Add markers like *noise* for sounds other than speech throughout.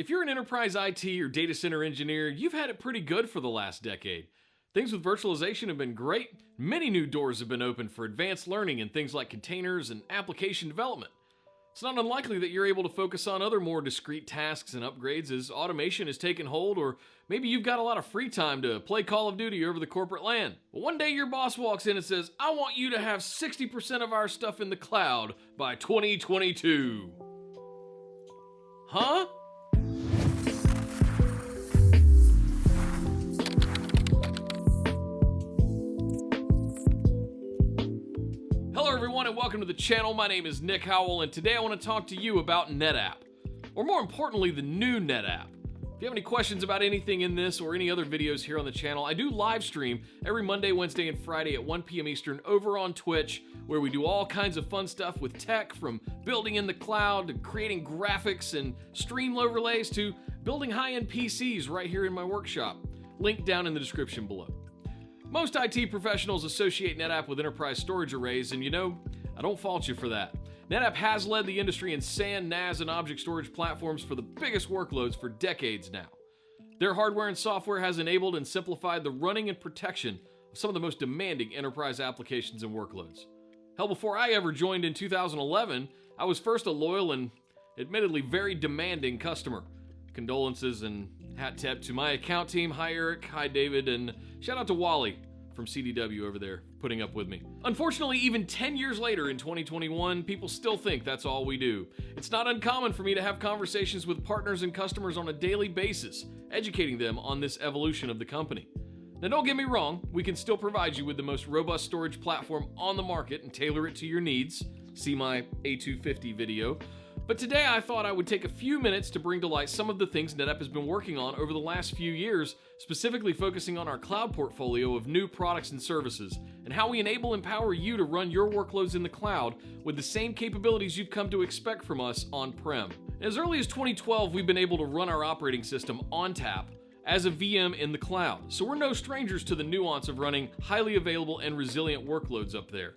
If you're an enterprise IT or data center engineer, you've had it pretty good for the last decade. Things with virtualization have been great. Many new doors have been opened for advanced learning in things like containers and application development. It's not unlikely that you're able to focus on other more discrete tasks and upgrades as automation has taken hold, or maybe you've got a lot of free time to play Call of Duty over the corporate LAN. But one day your boss walks in and says, I want you to have 60% of our stuff in the cloud by 2022. Huh? And welcome to the channel. My name is Nick Howell, and today I want to talk to you about NetApp, or more importantly, the new NetApp. If you have any questions about anything in this or any other videos here on the channel, I do live stream every Monday, Wednesday, and Friday at 1 p.m. Eastern over on Twitch, where we do all kinds of fun stuff with tech from building in the cloud to creating graphics and stream overlays to building high end PCs right here in my workshop. Link down in the description below. Most IT professionals associate NetApp with enterprise storage arrays, and you know, I don't fault you for that. NetApp has led the industry in SAN, NAS, and object storage platforms for the biggest workloads for decades now. Their hardware and software has enabled and simplified the running and protection of some of the most demanding enterprise applications and workloads. Hell, before I ever joined in 2011, I was first a loyal and admittedly very demanding customer. Condolences and hat tip to my account team. Hi, Eric. Hi, David. And shout out to Wally from CDW over there putting up with me. Unfortunately, even 10 years later in 2021, people still think that's all we do. It's not uncommon for me to have conversations with partners and customers on a daily basis, educating them on this evolution of the company. Now, don't get me wrong, we can still provide you with the most robust storage platform on the market and tailor it to your needs. See my A250 video. But today I thought I would take a few minutes to bring to light some of the things NetApp has been working on over the last few years, specifically focusing on our cloud portfolio of new products and services, and how we enable and empower you to run your workloads in the cloud with the same capabilities you've come to expect from us on-prem. As early as 2012, we've been able to run our operating system ONTAP as a VM in the cloud, so we're no strangers to the nuance of running highly available and resilient workloads up there.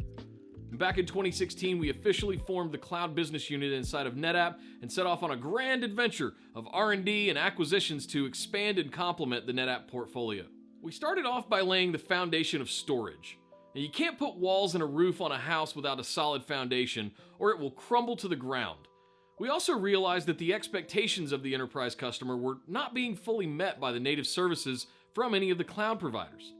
Back in 2016, we officially formed the cloud business unit inside of NetApp and set off on a grand adventure of R&D and acquisitions to expand and complement the NetApp portfolio. We started off by laying the foundation of storage. Now, you can't put walls and a roof on a house without a solid foundation, or it will crumble to the ground. We also realized that the expectations of the enterprise customer were not being fully met by the native services from any of the cloud providers.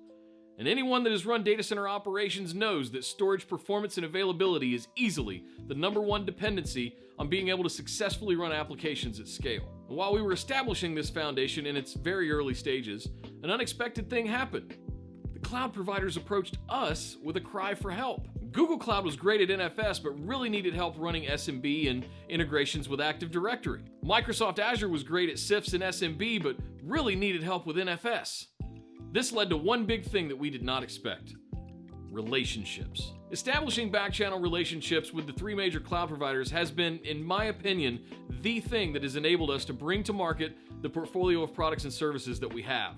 And anyone that has run data center operations knows that storage performance and availability is easily the number one dependency on being able to successfully run applications at scale. And while we were establishing this foundation in its very early stages, an unexpected thing happened. The cloud providers approached us with a cry for help. Google Cloud was great at NFS, but really needed help running SMB and integrations with Active Directory. Microsoft Azure was great at CIFS and SMB, but really needed help with NFS. This led to one big thing that we did not expect relationships. Establishing backchannel relationships with the three major cloud providers has been, in my opinion, the thing that has enabled us to bring to market the portfolio of products and services that we have.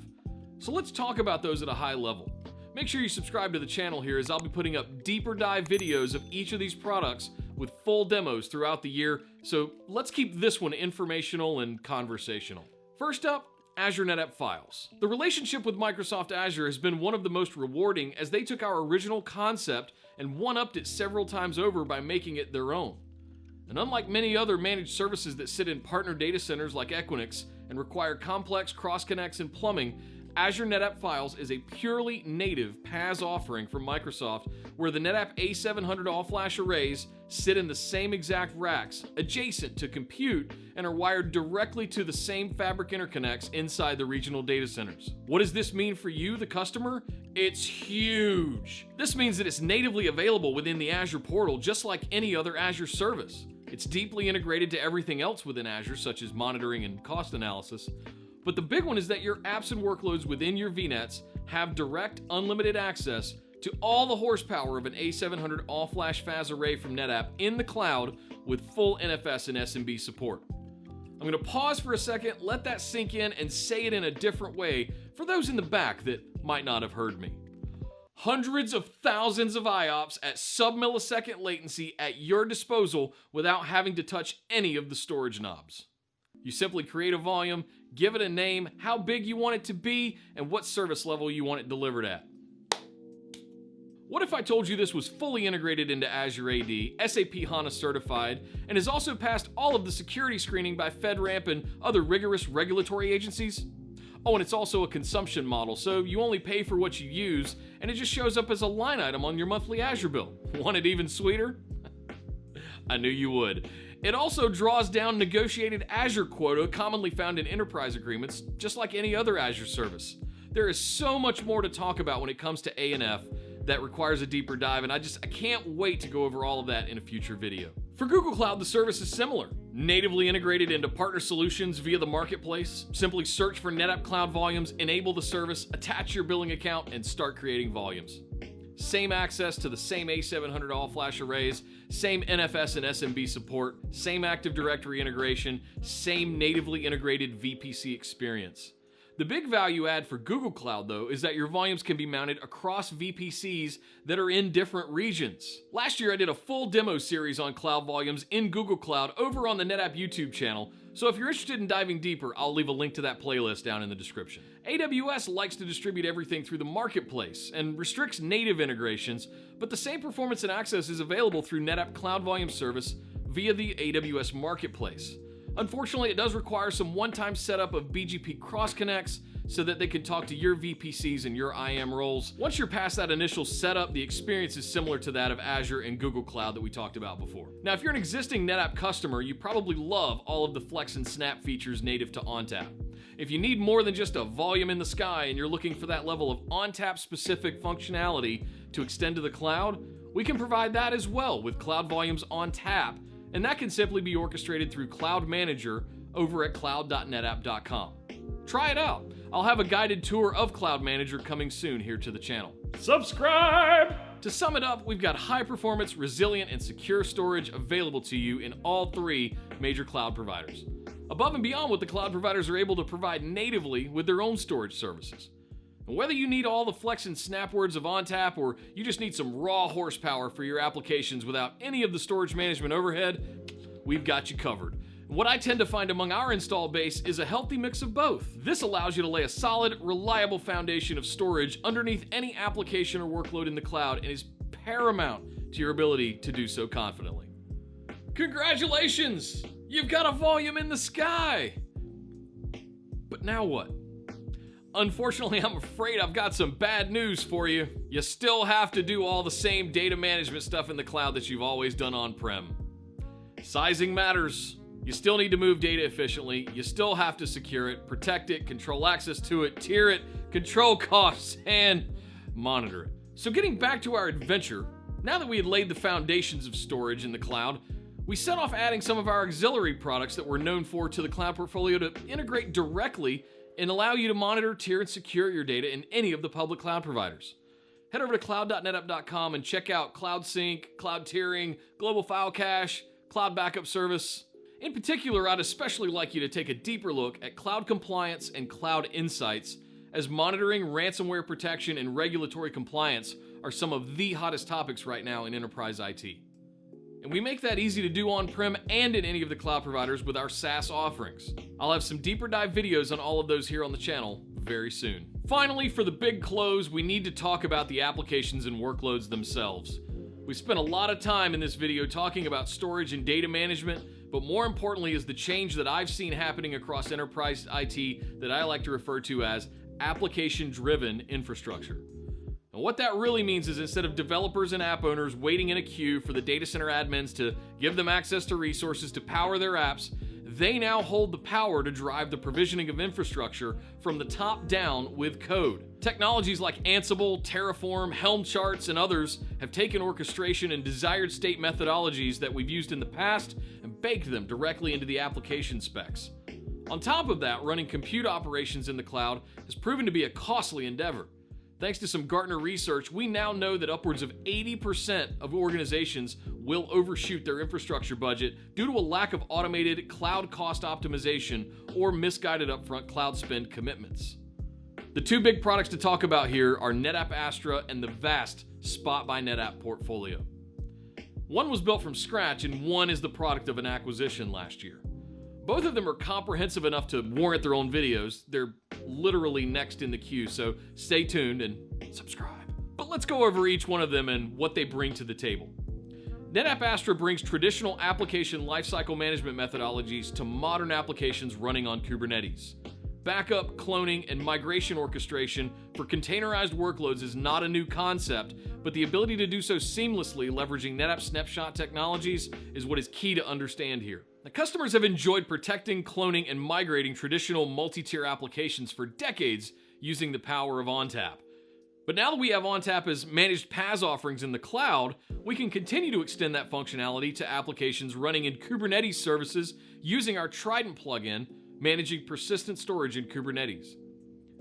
So let's talk about those at a high level. Make sure you subscribe to the channel here as I'll be putting up deeper dive videos of each of these products with full demos throughout the year, so let's keep this one informational and conversational. First up, Azure NetApp Files. The relationship with Microsoft Azure has been one of the most rewarding as they took our original concept and one-upped it several times over by making it their own. And unlike many other managed services that sit in partner data centers like Equinix and require complex cross connects and plumbing, Azure NetApp Files is a purely native PaaS offering from Microsoft where the NetApp A700 all-flash arrays sit in the same exact racks, adjacent to compute, and are wired directly to the same fabric interconnects inside the regional data centers. What does this mean for you, the customer? It's huge. This means that it's natively available within the Azure portal just like any other Azure service. It's deeply integrated to everything else within Azure, such as monitoring and cost analysis. But the big one is that your apps and workloads within your VNets have direct, unlimited access to all the horsepower of an A700 all-flash FAS array from NetApp in the cloud with full NFS and SMB support. I'm going to pause for a second, let that sink in, and say it in a different way for those in the back that might not have heard me. Hundreds of thousands of IOPS at sub-millisecond latency at your disposal without having to touch any of the storage knobs. You simply create a volume, give it a name, how big you want it to be, and what service level you want it delivered at. What if I told you this was fully integrated into Azure AD, SAP HANA certified, and has also passed all of the security screening by FedRAMP and other rigorous regulatory agencies? Oh, and it's also a consumption model, so you only pay for what you use, and it just shows up as a line item on your monthly Azure bill. *laughs* Want it even sweeter? *laughs* I knew you would. It also draws down negotiated Azure quota commonly found in enterprise agreements, just like any other Azure service. There is so much more to talk about when it comes to ANF, that requires a deeper dive, and I just I can't wait to go over all of that in a future video. For Google Cloud, the service is similar. Natively integrated into partner solutions via the marketplace. Simply search for NetApp Cloud Volumes, enable the service, attach your billing account, and start creating volumes. Same access to the same A700 all flash arrays, same NFS and SMB support, same Active Directory integration, same natively integrated VPC experience. The big value add for Google Cloud, though, is that your volumes can be mounted across VPCs that are in different regions. Last year, I did a full demo series on cloud volumes in Google Cloud over on the NetApp YouTube channel, so if you're interested in diving deeper, I'll leave a link to that playlist down in the description. AWS likes to distribute everything through the marketplace and restricts native integrations, but the same performance and access is available through NetApp Cloud Volume Service via the AWS Marketplace. Unfortunately, it does require some one-time setup of BGP cross connects so that they can talk to your VPCs and your IAM roles. Once you're past that initial setup, the experience is similar to that of Azure and Google Cloud that we talked about before. Now, if you're an existing NetApp customer, you probably love all of the Flex and Snap features native to ONTAP. If you need more than just a volume in the sky and you're looking for that level of ONTAP specific functionality to extend to the cloud, we can provide that as well with Cloud Volumes ONTAP and that can simply be orchestrated through Cloud Manager over at cloud.netapp.com. Try it out. I'll have a guided tour of Cloud Manager coming soon here to the channel. Subscribe! To sum it up, we've got high performance, resilient, and secure storage available to you in all three major cloud providers. Above and beyond what the cloud providers are able to provide natively with their own storage services. And whether you need all the flex and snap words of ONTAP or you just need some raw horsepower for your applications without any of the storage management overhead, we've got you covered. What I tend to find among our install base is a healthy mix of both. This allows you to lay a solid, reliable foundation of storage underneath any application or workload in the cloud and is paramount to your ability to do so confidently. Congratulations! You've got a volume in the sky! But now what? Unfortunately, *laughs* I'm afraid I've got some bad news for you. You still have to do all the same data management stuff in the cloud that you've always done on-prem. Sizing matters. You still need to move data efficiently. You still have to secure it, protect it, control access to it, tier it, control *laughs* costs, and monitor it. So getting back to our adventure, now that we had laid the foundations of storage in the cloud, we set off adding some of our auxiliary products that we're known for to the cloud portfolio to integrate directly and allow you to monitor, tier, and secure your data in any of the public cloud providers. Head over to cloud.netapp.com and check out Cloud Sync, Cloud Tiering, Global File Cache, Cloud Backup Service. In particular, I'd especially like you to take a deeper look at cloud compliance and cloud insights, as monitoring, ransomware protection, and regulatory compliance are some of the hottest topics right now in enterprise IT. And we make that easy to do on-prem and in any of the cloud providers with our SaaS offerings. I'll have some deeper dive videos on all of those here on the channel very soon. Finally, for the big close, we need to talk about the applications and workloads themselves. We spent a lot of time in this video talking about storage and data management, but more importantly is the change that I've seen happening across enterprise IT that I like to refer to as application-driven infrastructure. And what that really means is instead of developers and app owners waiting in a queue for the data center admins to give them access to resources to power their apps, they now hold the power to drive the provisioning of infrastructure from the top down with code. Technologies like Ansible, Terraform, Helm charts, and others have taken orchestration and desired state methodologies that we've used in the past and baked them directly into the application specs. On top of that, running compute operations in the cloud has proven to be a costly endeavor. Thanks to some Gartner research, we now know that upwards of 80% of organizations will overshoot their infrastructure budget due to a lack of automated cloud cost optimization or misguided upfront cloud spend commitments. The two big products to talk about here are NetApp Astra and the vast Spot by NetApp portfolio. One was built from scratch and one is the product of an acquisition last year. Both of them are comprehensive enough to warrant their own videos. They're literally next in the queue, so stay tuned and subscribe. But let's go over each one of them and what they bring to the table. NetApp Astra brings traditional application lifecycle management methodologies to modern applications running on Kubernetes. Backup, cloning, and migration orchestration for containerized workloads is not a new concept, but the ability to do so seamlessly leveraging NetApp snapshot technologies is what is key to understand here. Now, customers have enjoyed protecting, cloning, and migrating traditional multi-tier applications for decades using the power of ONTAP. But now that we have ONTAP as managed PaaS offerings in the cloud, we can continue to extend that functionality to applications running in Kubernetes services using our Trident plugin, managing persistent storage in Kubernetes.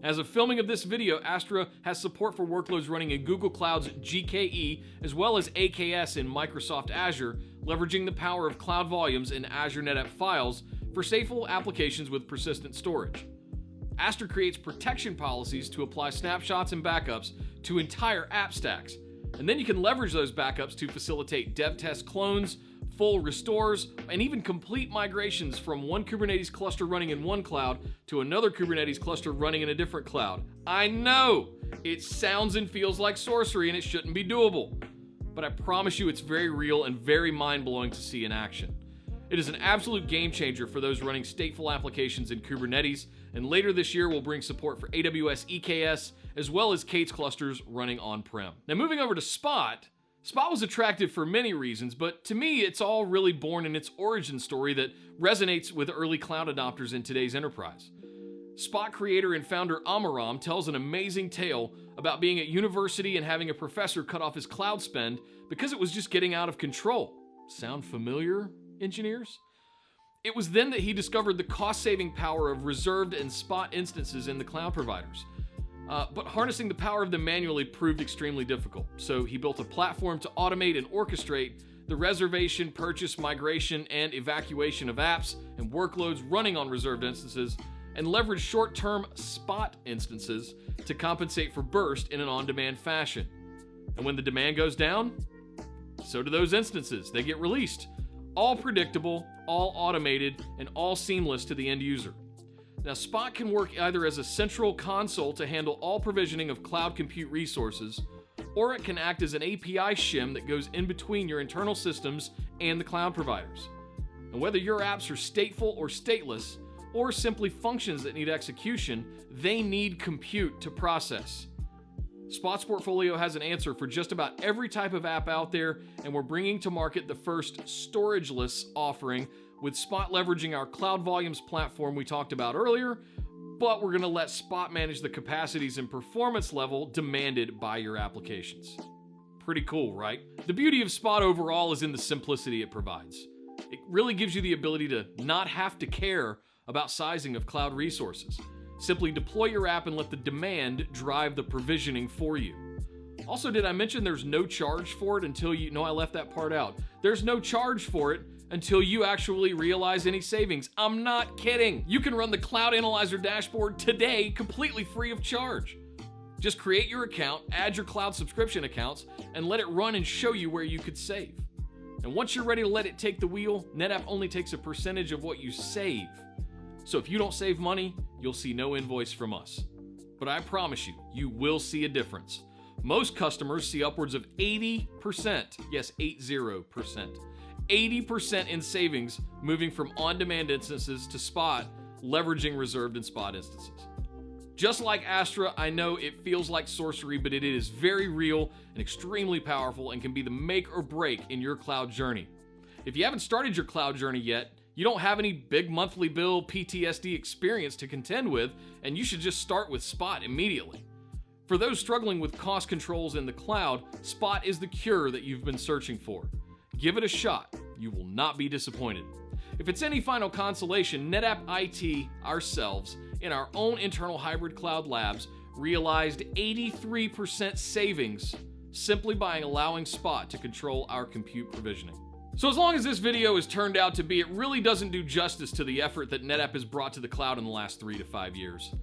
As of filming of this video, Astra has support for workloads running in Google Cloud's GKE as well as AKS in Microsoft Azure, leveraging the power of Cloud Volumes and Azure NetApp files for stateful applications with persistent storage. Astra creates protection policies to apply snapshots and backups to entire app stacks, and then you can leverage those backups to facilitate dev test clones, full restores, and even complete migrations from one Kubernetes cluster running in one cloud to another Kubernetes cluster running in a different cloud. I know! It sounds and feels like sorcery and it shouldn't be doable. But I promise you it's very real and very mind blowing to see in action. It is an absolute game changer for those running stateful applications in Kubernetes, and later this year we'll bring support for AWS EKS as well as K8s clusters running on prem. Now, moving over to Spot, Spot was attractive for many reasons, but to me, it's all really born in its origin story that resonates with early cloud adopters in today's enterprise. Spot creator and founder Amiram tells an amazing tale about being at university and having a professor cut off his cloud spend because it was just getting out of control. Sound familiar, engineers? It was then that he discovered the cost saving power of reserved and spot instances in the cloud providers. Uh, but harnessing the power of them manually proved extremely difficult. So he built a platform to automate and orchestrate the reservation, purchase, migration, and evacuation of apps and workloads running on reserved instances, and leverage short term spot instances to compensate for burst in an on demand fashion. And when the demand goes down, so do those instances. They get released. All predictable, all automated, and all seamless to the end user. Now, Spot can work either as a central console to handle all provisioning of cloud compute resources, or it can act as an API shim that goes in between your internal systems and the cloud providers. And whether your apps are stateful or stateless, or simply functions that need execution, they need compute to process. Spot's portfolio has an answer for just about every type of app out there, and we're bringing to market the first storageless offering with Spot leveraging our Cloud Volumes platform we talked about earlier, but we're going to let Spot manage the capacities and performance level demanded by your applications. Pretty cool, right? The beauty of Spot overall is in the simplicity it provides. It really gives you the ability to not have to care about sizing of cloud resources. Simply deploy your app and let the demand drive the provisioning for you. Also, did I mention there's no charge for it until you. No, I left that part out. There's no charge for it until you actually realize any savings. I'm not kidding. You can run the Cloud Analyzer dashboard today completely free of charge. Just create your account, add your cloud subscription accounts, and let it run and show you where you could save. And once you're ready to let it take the wheel, NetApp only takes a percentage of what you save. So if you don't save money, you'll see no invoice from us. But I promise you, you will see a difference. Most customers see upwards of 80%, yes, 80%, 80% in savings moving from on demand instances to spot, leveraging reserved and spot instances. Just like Astra, I know it feels like sorcery, but it is very real and extremely powerful and can be the make or break in your cloud journey. If you haven't started your cloud journey yet, you don't have any big monthly bill PTSD experience to contend with, and you should just start with Spot immediately. For those struggling with cost controls in the cloud, Spot is the cure that you've been searching for. Give it a shot. You will not be disappointed. If it's any final consolation, NetApp IT ourselves, in our own internal hybrid cloud labs, realized 83% savings simply by allowing Spot to control our compute provisioning. So as long as this video has turned out to be, it really doesn't do justice to the effort that NetApp has brought to the cloud in the last three to five years.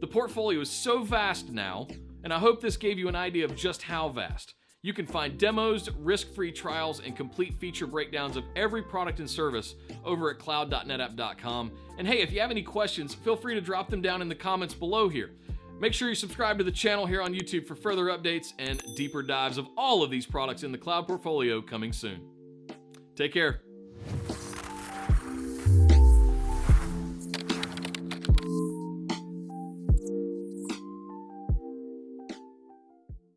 The portfolio is so vast now, and I hope this gave you an idea of just how vast. You can find demos, risk free trials, and complete feature breakdowns of every product and service over at cloud.netapp.com. And hey, if you have any questions, feel free to drop them down in the comments below here. Make sure you subscribe to the channel here on YouTube for further updates and deeper dives of all of these products in the cloud portfolio coming soon. Take care.